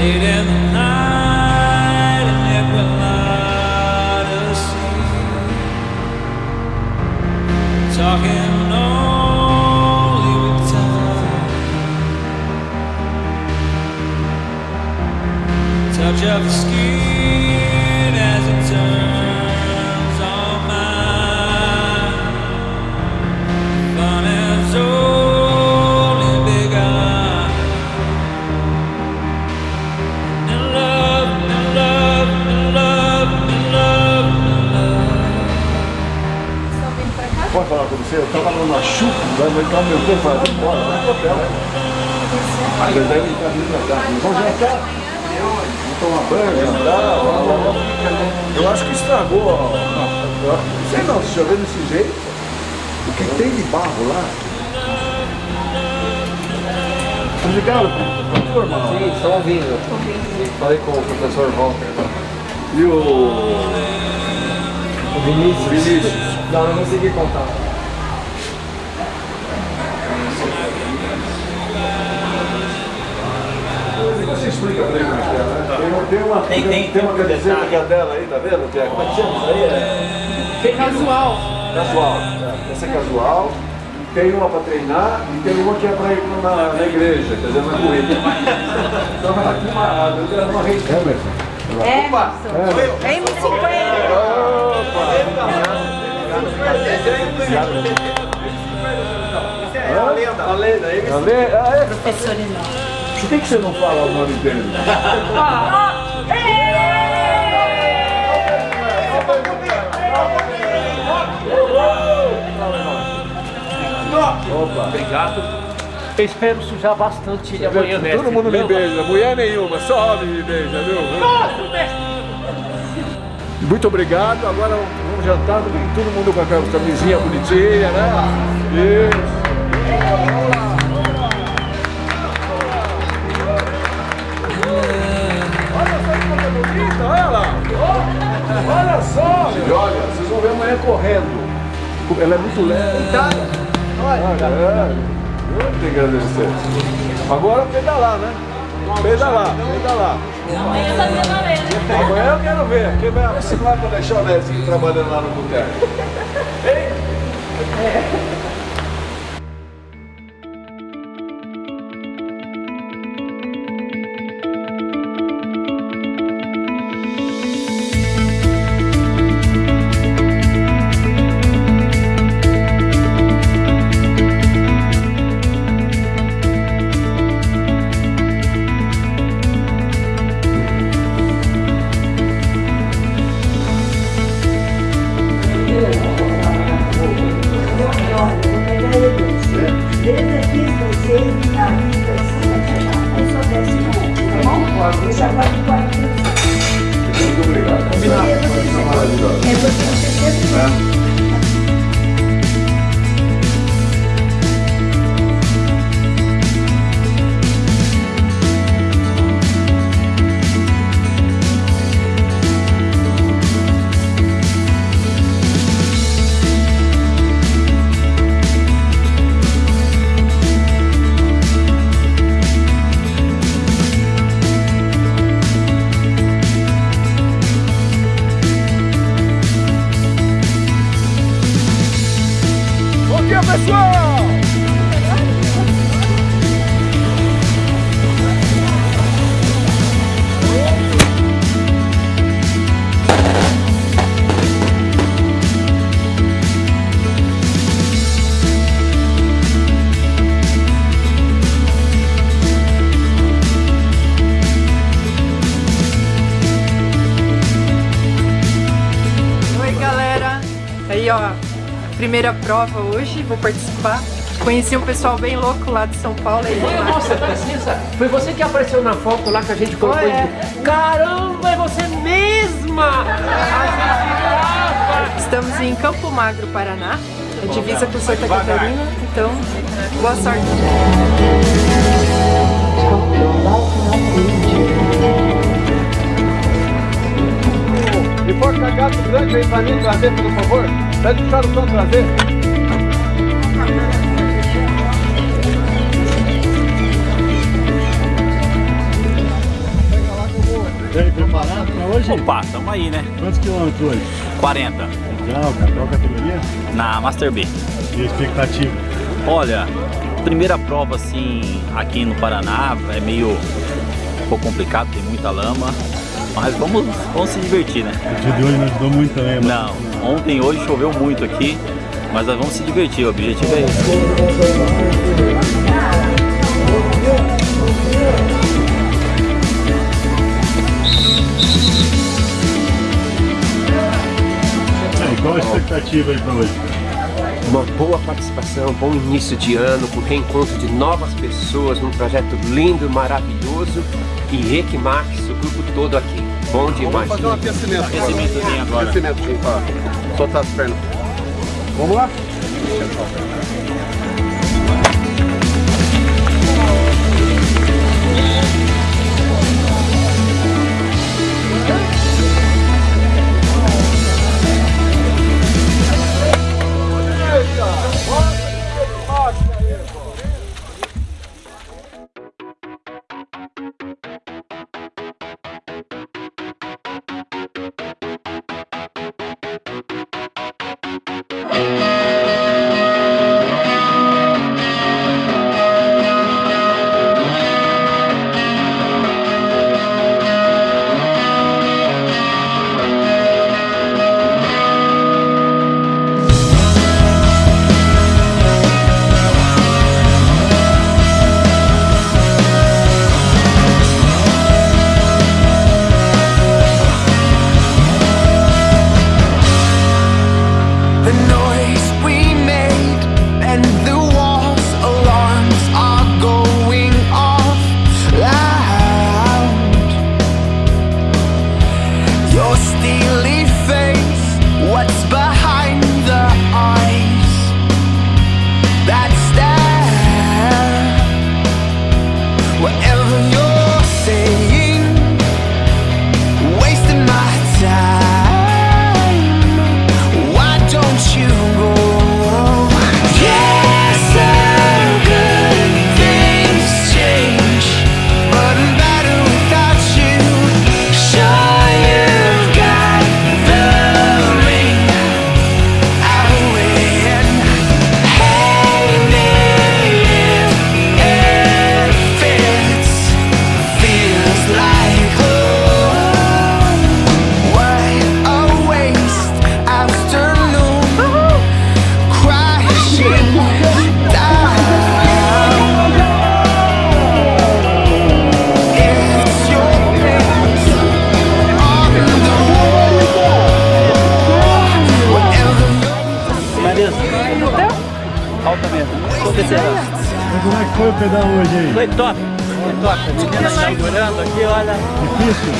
In the night and. Talking only with time. Touch of the vai entrar o meu tempo ir embora, vai pro hotel. Deve estar vindo pra cá. Vamos jantar? Vamos tomar banho, jantar. Eu acho que estragou. ó. Não sei não, se chover desse jeito. O que tem de barro lá? Obrigado, por irmão. Sim, estão ouvindo. Falei com o professor Walter. E o O Vinícius. Vinícius? Não, não consegui contar. Tem, uma- tem tem, tem- uma um camiseta que é dela aí, tá vendo? Que é, como é que chama isso aí? É Casual. casual. É, Essa é casual. Tem uma pra treinar e tem uma que é pra ir na, na igreja, quer dizer, na corrida. Então ela aqui uma, uma rede. É, meu É, Emerson. É M50. É a lenda. A lenda, aí Tá vendo? Ah, é? Professor Enorme. Por que, que você não fala o nome dele? Opa! Obrigado. Eu espero sujar bastante ele amanhã, mestre. Todo mundo me beija, mulher nenhuma, só homem me beija, viu? Muito obrigado, agora vamos jantar, todo mundo com a camisinha bonitinha, né? Isso. Olha bonita, olha lá! Olha só! E olha, vocês vão ver amanhã correndo. Ela é muito leve. Olha, é. Eu tenho que agradecer. Agora pedalar, né? Pedalar, pedalar. Amanhã tá lenda. Amanhã eu quero ver. Quem vai lá para deixar o Nezinho trabalhando lá no boteco. Hein? Desde na vista, assim, aí só desce um, tá bom? Eu já pago 40 Muito obrigado. Combinado. É porque você sempre... dia, pessoal! Primeira prova hoje, vou participar. Conheci um pessoal bem louco lá de São Paulo. Foi você, precisa. Foi você que apareceu na foto lá que a gente colocou. É. Caramba, é você mesma! A! Estamos em Campo Magro, Paraná. A divisa com Santa Catarina. Então, boa sorte. For cagato grande, vem pra mim trazer, por favor. Pede pro Charlton trazer. E aí, preparado pra hoje? Opa, tamo aí, né? Quantos quilômetros hoje? 40 Legal, cara. Qual categoria? na Master B. E a expectativa? Olha, primeira prova assim aqui no Paraná é meio um pouco complicado, tem muita lama, mas vamos, vamos se divertir, né? O dia de hoje não ajudou muito também, mas... Não, ontem e hoje choveu muito aqui, mas nós vamos se divertir, o objetivo é esse. E qual a expectativa aí pra hoje? Uma boa participação, bom início de ano, com reencontro de novas pessoas num projeto lindo, maravilhoso e Equimax, o grupo todo aqui. Bom demais. Vamos fazer um aquecimento agora. Aquecimentozinho agora. Aquecimentozinho pra soltar as pernas. Vamos lá? Mas como é que foi o pedal hoje aí? Foi top. Foi top. A menina segurando aqui, olha. Difícil?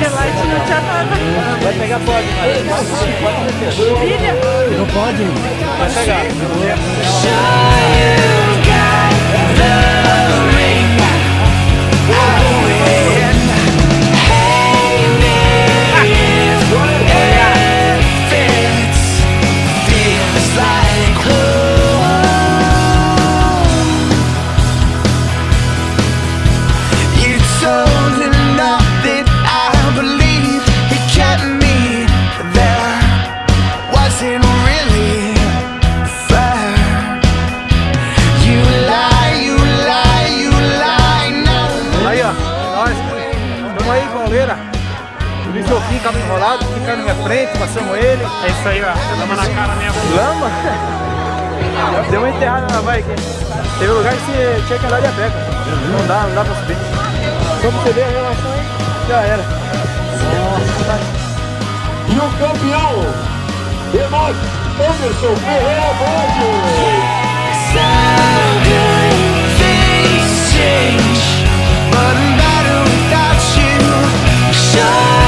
Relate não tinha nada. Vai pegar pode, mas. Filha, Não pode? Vai pegar. you've got Isso aí, ó. Lama na cara mesmo. Lama? Deu uma enterrada na vai aqui. Teve lugar que você tinha que andar de a uhum. Não dá, não dá pra subir. Como você vê a relação aí, já era. Nossa. E o campeão de nós, Anderson Ferreira Bode. Change, but better without you. Show.